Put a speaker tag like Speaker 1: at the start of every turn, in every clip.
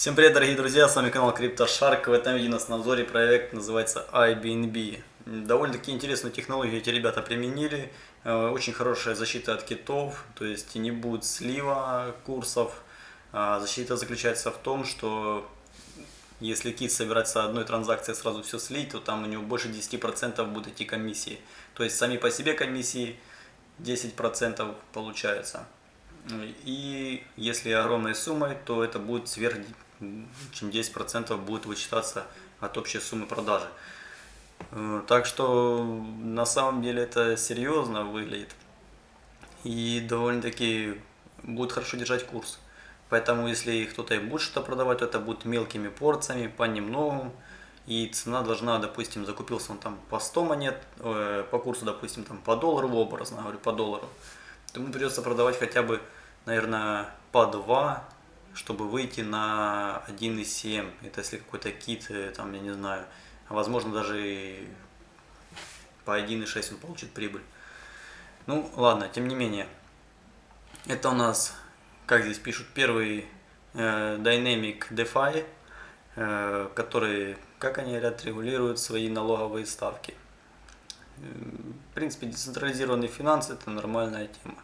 Speaker 1: Всем привет, дорогие друзья, с вами канал CryptoShark. В этом видео у нас на обзоре проект называется IBNB. Довольно-таки интересную технологию эти ребята применили. Э, очень хорошая защита от китов, то есть не будет слива курсов. А защита заключается в том, что если кит собирается одной транзакции сразу все слить, то там у него больше 10% будут идти комиссии. То есть сами по себе комиссии 10% получаются. И если огромной суммой, то это будет сверх чем 10% будет вычитаться от общей суммы продажи. Э, так что на самом деле это серьезно выглядит и довольно-таки будет хорошо держать курс. Поэтому если кто-то и будет что-то продавать, то это будет мелкими порциями, понемногу. И цена должна, допустим, закупился он там по 100 монет, э, по курсу, допустим, там по доллару, образно говорю, по доллару. То ему придется продавать хотя бы, наверное, по 2 чтобы выйти на 1.7. Это если какой-то кит, э, там, я не знаю, возможно даже по 1.6 он получит прибыль. Ну, ладно, тем не менее. Это у нас, как здесь пишут, первый э, Dynamic DeFi, э, который, как они говорят, регулирует свои налоговые ставки. Э, в принципе, децентрализированный финанс – это нормальная тема.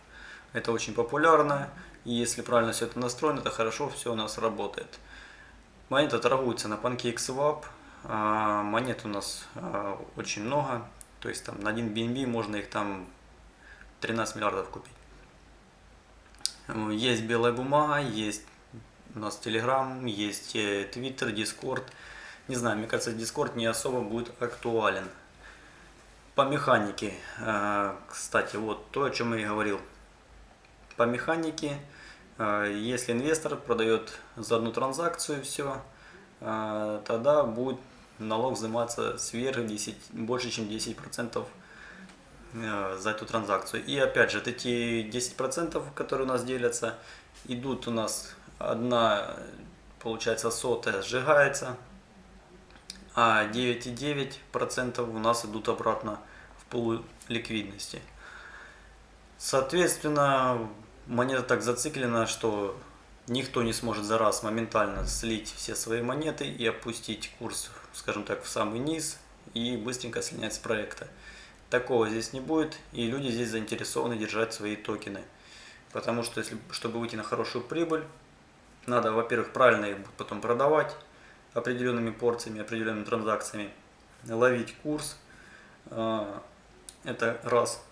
Speaker 1: Это очень популярно, и если правильно все это настроено, то хорошо все у нас работает. Монета торгуется на PancakeSwap. А, монет у нас а, очень много. То есть там на один BNB можно их там 13 миллиардов купить. Есть белая бумага, есть у нас Telegram, есть э, Twitter, Discord. Не знаю, мне кажется, Discord не особо будет актуален. По механике, а, кстати, вот то, о чем я и говорил. По механике а, если инвестор продает за одну транзакцию все, а, тогда будет налог взиматься сверх 10, больше, чем 10% а, за эту транзакцию. И опять же, эти 10%, которые у нас делятся, идут у нас одна, получается, сотая сжигается, а 9,9% у нас идут обратно в полу ликвидности. Соответственно, монета так зациклена, что никто не сможет за раз моментально слить все свои монеты и опустить курс, скажем так, в самый низ и быстренько слинять с проекта. Такого здесь не будет, и люди здесь заинтересованы держать свои токены. Потому что, если, чтобы выйти на хорошую прибыль, надо, во-первых, правильно их потом продавать определенными порциями, определенными транзакциями, ловить курс. А, это раз.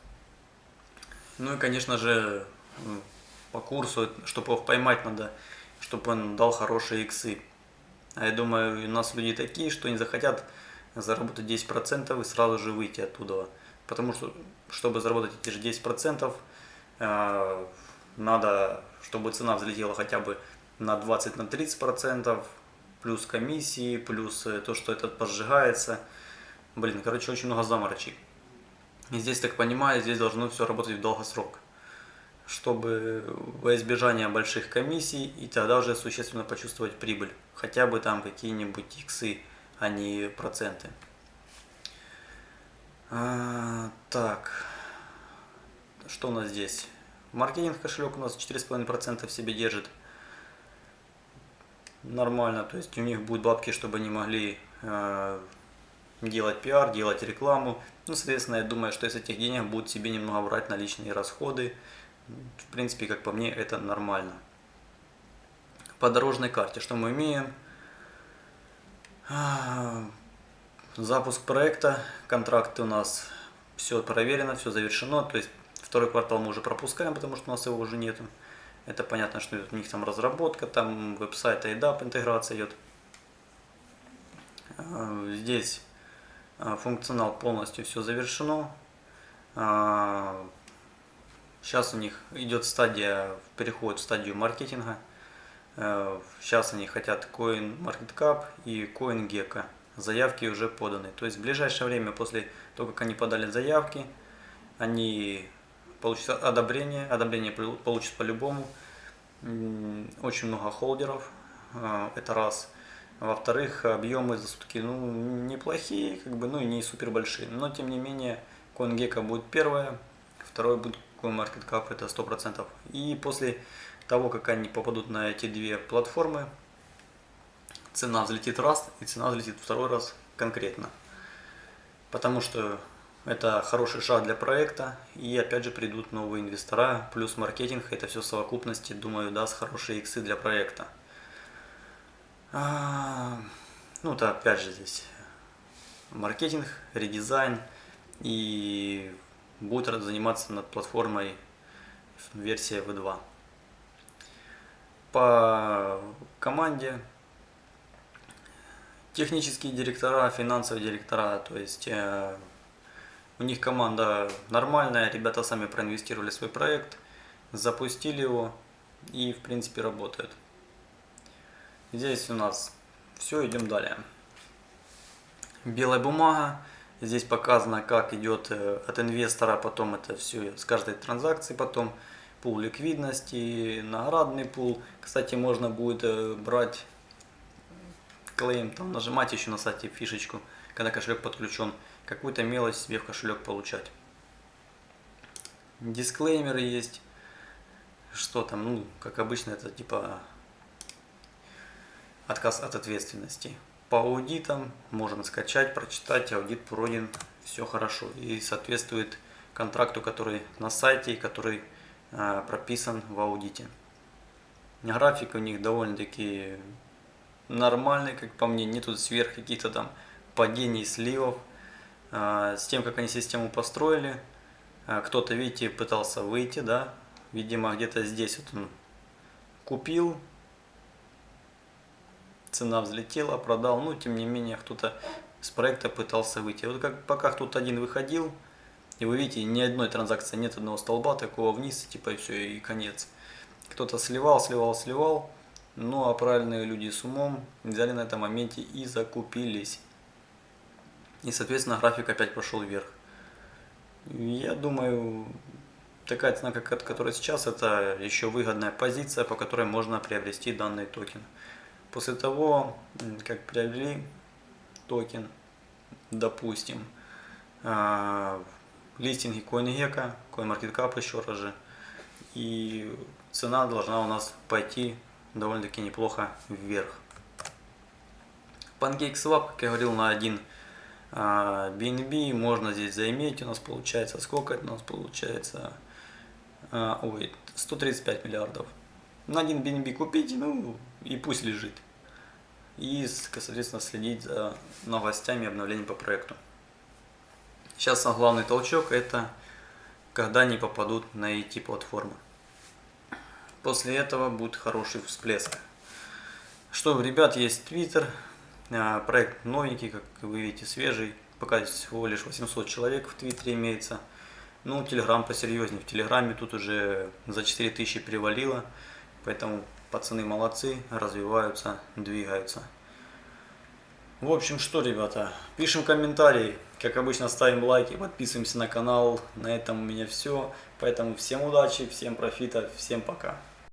Speaker 1: Ну и, конечно же, по курсу, чтобы его поймать надо, чтобы он дал хорошие иксы. А я думаю, у нас люди такие, что не захотят заработать 10% и сразу же выйти оттуда. Потому что, чтобы заработать эти же 10%, э, надо, чтобы цена взлетела хотя бы на 20-30%, плюс комиссии, плюс э, то, что этот поджигается. Блин, короче, очень много заморочек. И здесь, так понимаю, здесь должно все работать в долгосрок чтобы во избежание больших комиссий и тогда уже существенно почувствовать прибыль. Хотя бы там какие-нибудь иксы, а не проценты. А, так, что у нас здесь? Маркетинг кошелек у нас 4,5% в себе держит. Нормально, то есть у них будут бабки, чтобы они могли э, делать пиар, делать рекламу. Ну, соответственно, я думаю, что из этих денег будут себе немного брать на личные расходы, в принципе, как по мне, это нормально. По дорожной карте что мы имеем? А, запуск проекта, контракты у нас все проверено, все завершено. То есть второй квартал мы уже пропускаем, потому что у нас его уже нету. Это понятно, что у них там разработка, там веб-сайт IDAP интеграция идет. А, здесь а, функционал полностью все завершено. Сейчас у них идет стадия, переход в стадию маркетинга. Э, сейчас они хотят CoinMarketCap и CoinGecko. Заявки уже поданы. То есть в ближайшее время, после того, как они подали заявки, они получат одобрение. Одобрение получат по-любому. Очень много холдеров. Э, это раз. Во-вторых, объемы за сутки ну, неплохие, как бы, ну и не супер большие. Но тем не менее, CoinGecko будет первое, второе будет CoinMarketCap это 100%. И после того, как они попадут на эти две платформы, цена взлетит раз, и цена взлетит второй раз конкретно. Потому что это хороший шаг для проекта, и опять же придут новые инвестора, плюс маркетинг, это все в совокупности, думаю, даст хорошие иксы для проекта. А, ну, то опять же здесь маркетинг, редизайн, и будет заниматься над платформой версия V2. По команде технические директора, финансовые директора, то есть э, у них команда нормальная, ребята сами проинвестировали свой проект, запустили его и в принципе работает. Здесь у нас все, идем далее. Белая бумага. Здесь показано, как идет э, от инвестора, потом это все с каждой транзакции, потом пул ликвидности, наградный пул. Кстати, можно будет э, брать клейм, там нажимать еще на сайте фишечку, когда кошелек подключен какую-то мелочь себе в кошелек получать. Дисклеймеры есть. Что там, ну, как обычно, это типа отказ от ответственности. По аудитам можно скачать, прочитать, аудит пройден, все хорошо. И соответствует контракту, который на сайте и который э, прописан в аудите. График у них довольно-таки нормальный, как по мне, нету сверх каких-то там падений, сливов. А, с тем, как они систему построили. А, кто-то, видите, пытался выйти, да, видимо, где-то здесь вот он купил, цена взлетела, продал, ну, тем не менее, кто-то с проекта пытался выйти. Вот как, пока кто-то один выходил, и вы видите, ни одной транзакции, нет одного столба такого вниз, типа, и все, и конец. Кто-то сливал, сливал, сливал, ну, а правильные люди с умом взяли на этом моменте и закупились. И, соответственно, график опять пошел вверх. Я думаю, такая цена, как которая сейчас, это еще выгодная позиция, по которой можно приобрести данный токен. После того, как приобрели токен, допустим, а, листинги CoinGecko, CoinMarketCap еще раз же, и цена должна у нас пойти довольно-таки неплохо вверх. PancakeSwap, как я говорил, на один BNB а, можно здесь заиметь, у нас получается, сколько это у нас получается, а, ой, 135 миллиардов. На один BNB купить, ну и пусть лежит. И, соответственно, следить за новостями и обновлениями по проекту. Сейчас сам главный толчок это когда они попадут на IT платформы. После этого будет хороший всплеск. Что, ребят, есть Twitter, а, проект новенький, как вы видите, свежий. Пока всего лишь 800 человек в Твиттере имеется. Ну, Телеграм посерьезнее. В Телеграме тут уже за 4000 перевалило. Поэтому пацаны молодцы, развиваются, двигаются. В общем, что, ребята, пишем комментарии. Как обычно, ставим лайки, подписываемся на канал. На этом у меня все. Поэтому всем удачи, всем профита, всем пока.